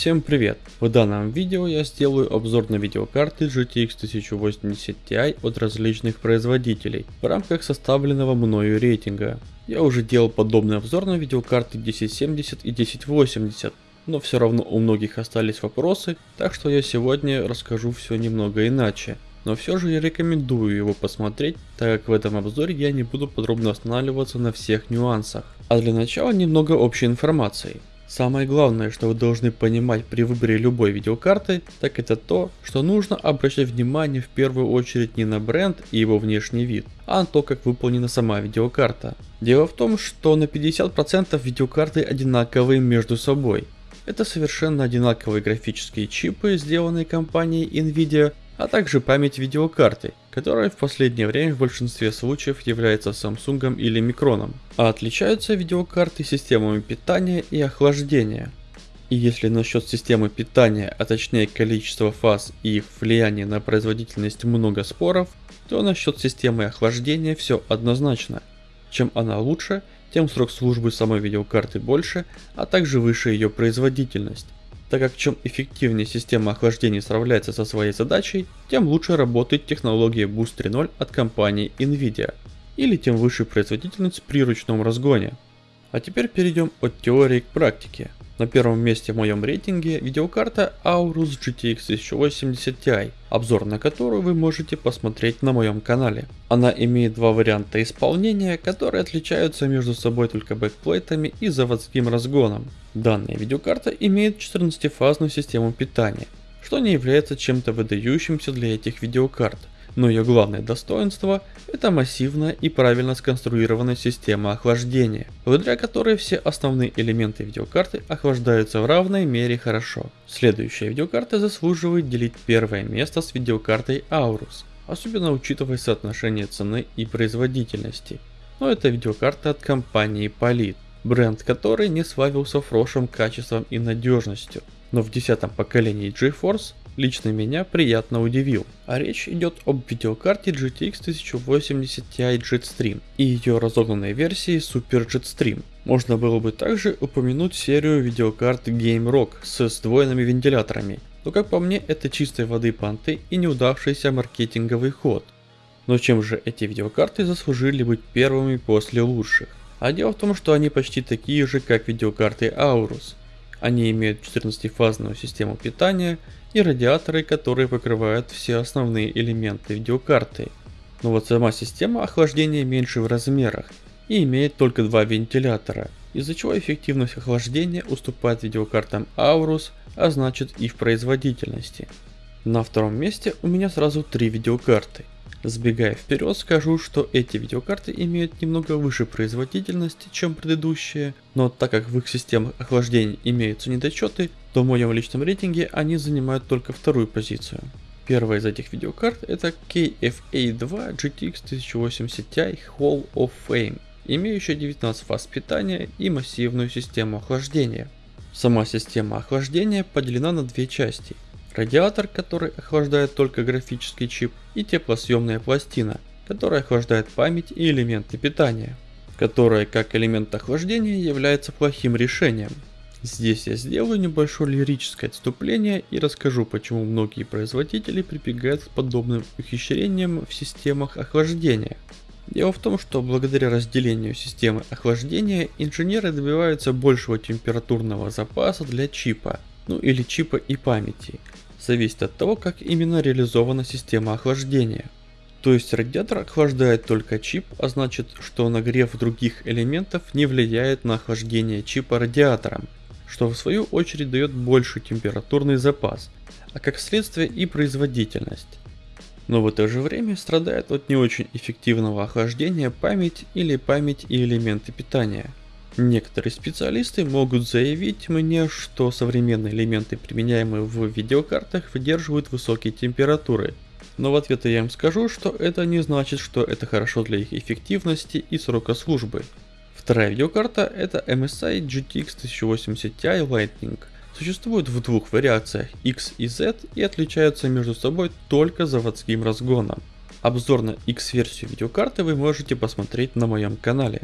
Всем привет! В данном видео я сделаю обзор на видеокарты GTX 1080 Ti от различных производителей в рамках составленного мною рейтинга. Я уже делал подобный обзор на видеокарты 1070 и 1080, но все равно у многих остались вопросы, так что я сегодня расскажу все немного иначе. Но все же я рекомендую его посмотреть, так как в этом обзоре я не буду подробно останавливаться на всех нюансах. А для начала немного общей информации. Самое главное, что вы должны понимать при выборе любой видеокарты, так это то, что нужно обращать внимание в первую очередь не на бренд и его внешний вид, а на то, как выполнена сама видеокарта. Дело в том, что на 50% видеокарты одинаковые между собой. Это совершенно одинаковые графические чипы, сделанные компанией Nvidia, а также память видеокарты, которая в последнее время в большинстве случаев является Samsung или Micron. А отличаются видеокарты системами питания и охлаждения. И если насчет системы питания, а точнее количества фаз и их влияния на производительность много споров, то насчет системы охлаждения все однозначно. Чем она лучше, тем срок службы самой видеокарты больше, а также выше ее производительность так как чем эффективнее система охлаждения справляется со своей задачей, тем лучше работает технология Boost 3.0 от компании Nvidia, или тем выше производительность при ручном разгоне. А теперь перейдем от теории к практике. На первом месте в моем рейтинге видеокарта Aorus GTX 1080 Ti, обзор на которую вы можете посмотреть на моем канале. Она имеет два варианта исполнения, которые отличаются между собой только бэкплейтами и заводским разгоном. Данная видеокарта имеет 14-фазную систему питания, что не является чем-то выдающимся для этих видеокарт но ее главное достоинство – это массивная и правильно сконструированная система охлаждения, благодаря которой все основные элементы видеокарты охлаждаются в равной мере хорошо. Следующая видеокарта заслуживает делить первое место с видеокартой Aorus, особенно учитывая соотношение цены и производительности. Но это видеокарта от компании Polit, бренд которой не славился прошлым качеством и надежностью. Но в десятом поколении GeForce лично меня приятно удивил. А речь идет об видеокарте GTX 1080 Ti Jetstream и ее разогнанной версии Super Jetstream. Можно было бы также упомянуть серию видеокарт GameRock с сдвоенными вентиляторами, но как по мне это чистой воды понты и неудавшийся маркетинговый ход. Но чем же эти видеокарты заслужили быть первыми после лучших? А дело в том, что они почти такие же, как видеокарты Aorus. Они имеют 14-фазную систему питания и радиаторы, которые покрывают все основные элементы видеокарты. Но вот сама система охлаждения меньше в размерах и имеет только два вентилятора, из-за чего эффективность охлаждения уступает видеокартам Aorus, а значит и в производительности. На втором месте у меня сразу три видеокарты. Сбегая вперед, скажу, что эти видеокарты имеют немного выше производительности, чем предыдущие, но так как в их системах охлаждения имеются недочеты, то в моем личном рейтинге они занимают только вторую позицию. Первая из этих видеокарт это KFA2 GTX 1080 Ti Hall of Fame, имеющая 19 фаз питания и массивную систему охлаждения. Сама система охлаждения поделена на две части – радиатор, который охлаждает только графический чип, и теплосъемная пластина, которая охлаждает память и элементы питания, которая как элемент охлаждения является плохим решением. Здесь я сделаю небольшое лирическое отступление и расскажу, почему многие производители прибегают к подобным ухищрениям в системах охлаждения. Дело в том, что благодаря разделению системы охлаждения инженеры добиваются большего температурного запаса для чипа, ну или чипа и памяти, зависит от того, как именно реализована система охлаждения. То есть радиатор охлаждает только чип, а значит, что нагрев других элементов не влияет на охлаждение чипа радиатором, что в свою очередь дает больший температурный запас, а как следствие и производительность. Но в это же время страдает от не очень эффективного охлаждения память или память и элементы питания – Некоторые специалисты могут заявить мне, что современные элементы, применяемые в видеокартах, выдерживают высокие температуры. Но в ответ я им скажу, что это не значит, что это хорошо для их эффективности и срока службы. Вторая видеокарта это MSI GTX 1080 Ti Lightning. Существуют в двух вариациях X и Z и отличаются между собой только заводским разгоном. Обзор на X версию видеокарты вы можете посмотреть на моем канале.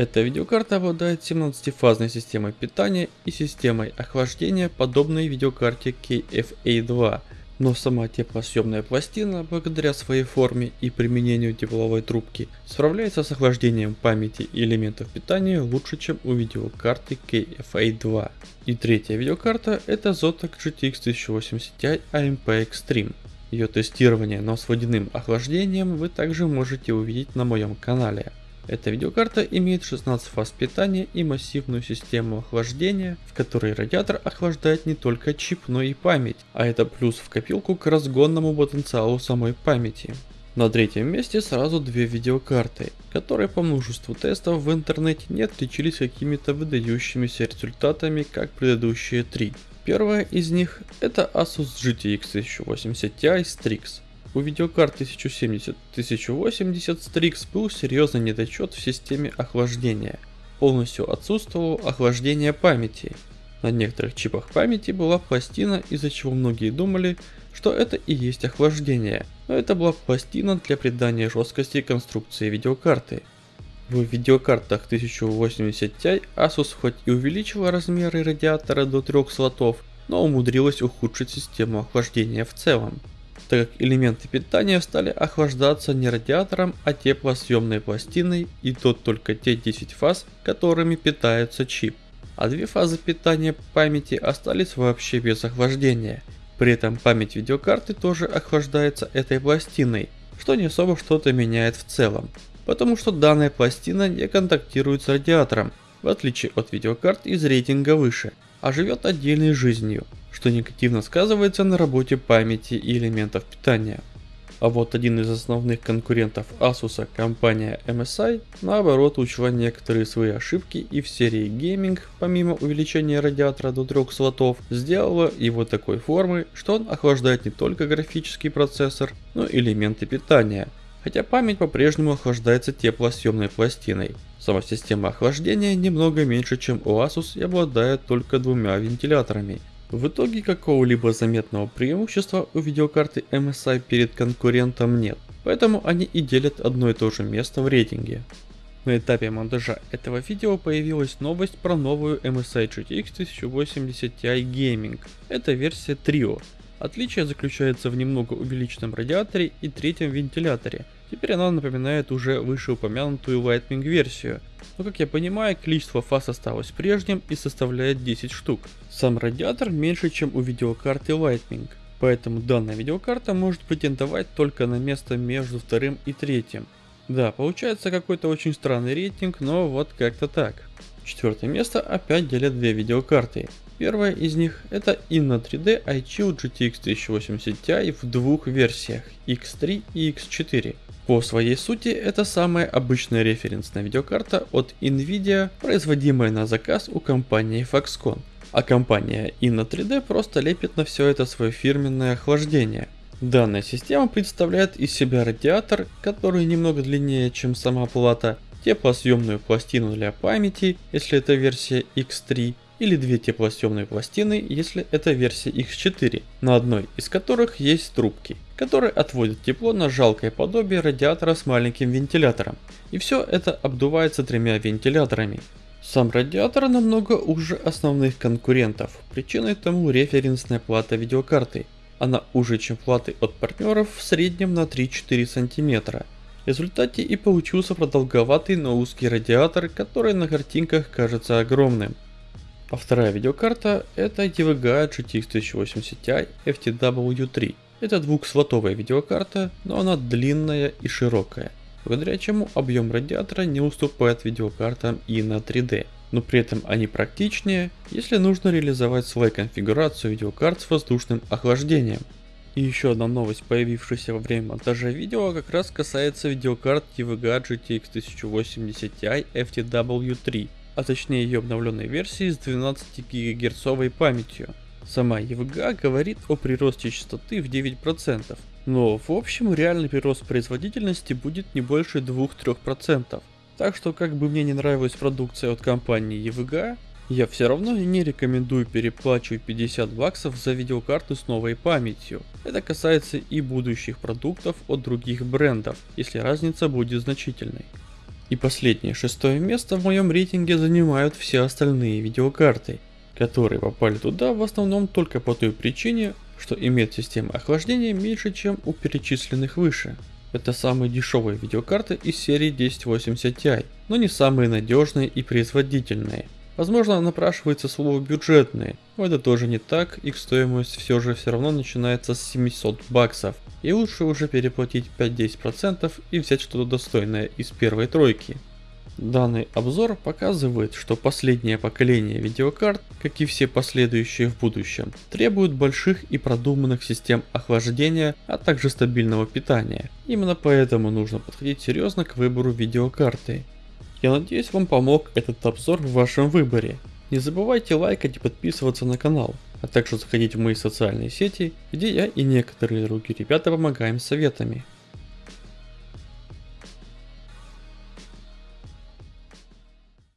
Эта видеокарта обладает 17-фазной системой питания и системой охлаждения, подобной видеокарте KFA2, но сама теплосъемная пластина, благодаря своей форме и применению тепловой трубки, справляется с охлаждением памяти и элементов питания лучше, чем у видеокарты KFA2. И третья видеокарта это Zotac GTX 1080 Ti AMP Extreme. Ее тестирование, но с водяным охлаждением вы также можете увидеть на моем канале. Эта видеокарта имеет 16 фаз питания и массивную систему охлаждения, в которой радиатор охлаждает не только чип, но и память, а это плюс в копилку к разгонному потенциалу самой памяти. На третьем месте сразу две видеокарты, которые по множеству тестов в интернете не отличились какими-то выдающимися результатами, как предыдущие три. Первая из них это Asus GTX 1080 Ti Strix. У видеокарт 1070-1080 Strix был серьезный недочет в системе охлаждения. Полностью отсутствовало охлаждение памяти. На некоторых чипах памяти была пластина, из-за чего многие думали, что это и есть охлаждение, но это была пластина для придания жесткости конструкции видеокарты. В видеокартах 1080 Ti Asus хоть и увеличила размеры радиатора до 3 слотов, но умудрилась ухудшить систему охлаждения в целом так как элементы питания стали охлаждаться не радиатором, а теплосъемной пластиной и то только те 10 фаз, которыми питается чип. А две фазы питания памяти остались вообще без охлаждения. При этом память видеокарты тоже охлаждается этой пластиной, что не особо что-то меняет в целом, потому что данная пластина не контактирует с радиатором, в отличие от видеокарт из рейтинга выше, а живет отдельной жизнью что негативно сказывается на работе памяти и элементов питания. А вот один из основных конкурентов Asus, компания MSI, наоборот учла некоторые свои ошибки и в серии Gaming, помимо увеличения радиатора до 3 слотов, сделала его такой формы, что он охлаждает не только графический процессор, но и элементы питания, хотя память по-прежнему охлаждается теплосъемной пластиной. Сама система охлаждения немного меньше, чем у Asus и обладает только двумя вентиляторами, в итоге какого-либо заметного преимущества у видеокарты MSI перед конкурентом нет, поэтому они и делят одно и то же место в рейтинге. На этапе монтажа этого видео появилась новость про новую MSI GTX 1080 Ti Gaming. Это версия Trio. Отличие заключается в немного увеличенном радиаторе и третьем вентиляторе. Теперь она напоминает уже вышеупомянутую Lightning версию, но как я понимаю, количество фаз осталось прежним и составляет 10 штук. Сам радиатор меньше, чем у видеокарты Lightning, поэтому данная видеокарта может претендовать только на место между вторым и третьим. Да, получается какой-то очень странный рейтинг, но вот как-то так. Четвертое место опять делят две видеокарты. Первая из них это Inno 3D iChill GTX 1080 Ti в двух версиях X3 и X4. По своей сути это самая обычная референсная видеокарта от Nvidia, производимая на заказ у компании Foxconn. А компания Inno 3D просто лепит на все это свое фирменное охлаждение. Данная система представляет из себя радиатор, который немного длиннее, чем сама плата, теплосъемную пластину для памяти, если это версия X3, или две теплосъемные пластины, если это версия X4, на одной из которых есть трубки, которые отводят тепло на жалкое подобие радиатора с маленьким вентилятором. И все это обдувается тремя вентиляторами. Сам радиатор намного уже основных конкурентов, причиной тому референсная плата видеокарты. Она уже чем платы от партнеров в среднем на 3-4 см. В результате и получился продолговатый, но узкий радиатор, который на картинках кажется огромным. А вторая видеокарта это EVGA GTX 1080 Ti FTW3. Это двухслотовая видеокарта, но она длинная и широкая, благодаря чему объем радиатора не уступает видеокартам и на 3D. Но при этом они практичнее, если нужно реализовать свою конфигурацию видеокарт с воздушным охлаждением. И еще одна новость, появившаяся во время монтажа видео, как раз касается видеокарт EVGA GTX 1080 Ti FTW3 а точнее ее обновленной версии с 12 ГГц памятью. Сама EVGA говорит о приросте частоты в 9%, но в общем реальный прирост производительности будет не больше 2-3%. Так что как бы мне не нравилась продукция от компании EVGA, я все равно не рекомендую переплачивать 50 баксов за видеокарту с новой памятью. Это касается и будущих продуктов от других брендов, если разница будет значительной. И последнее, шестое место в моем рейтинге занимают все остальные видеокарты, которые попали туда в основном только по той причине, что имеют систему охлаждения меньше, чем у перечисленных выше. Это самые дешевые видеокарты из серии 1080 Ti, но не самые надежные и производительные. Возможно напрашивается слово бюджетные, но это тоже не так, их стоимость все же все равно начинается с 700 баксов. И лучше уже переплатить 5-10% и взять что-то достойное из первой тройки. Данный обзор показывает, что последнее поколение видеокарт, как и все последующие в будущем, требуют больших и продуманных систем охлаждения, а также стабильного питания. Именно поэтому нужно подходить серьезно к выбору видеокарты. Я надеюсь вам помог этот обзор в вашем выборе. Не забывайте лайкать и подписываться на канал, а также заходить в мои социальные сети, где я и некоторые другие ребята помогаем советами.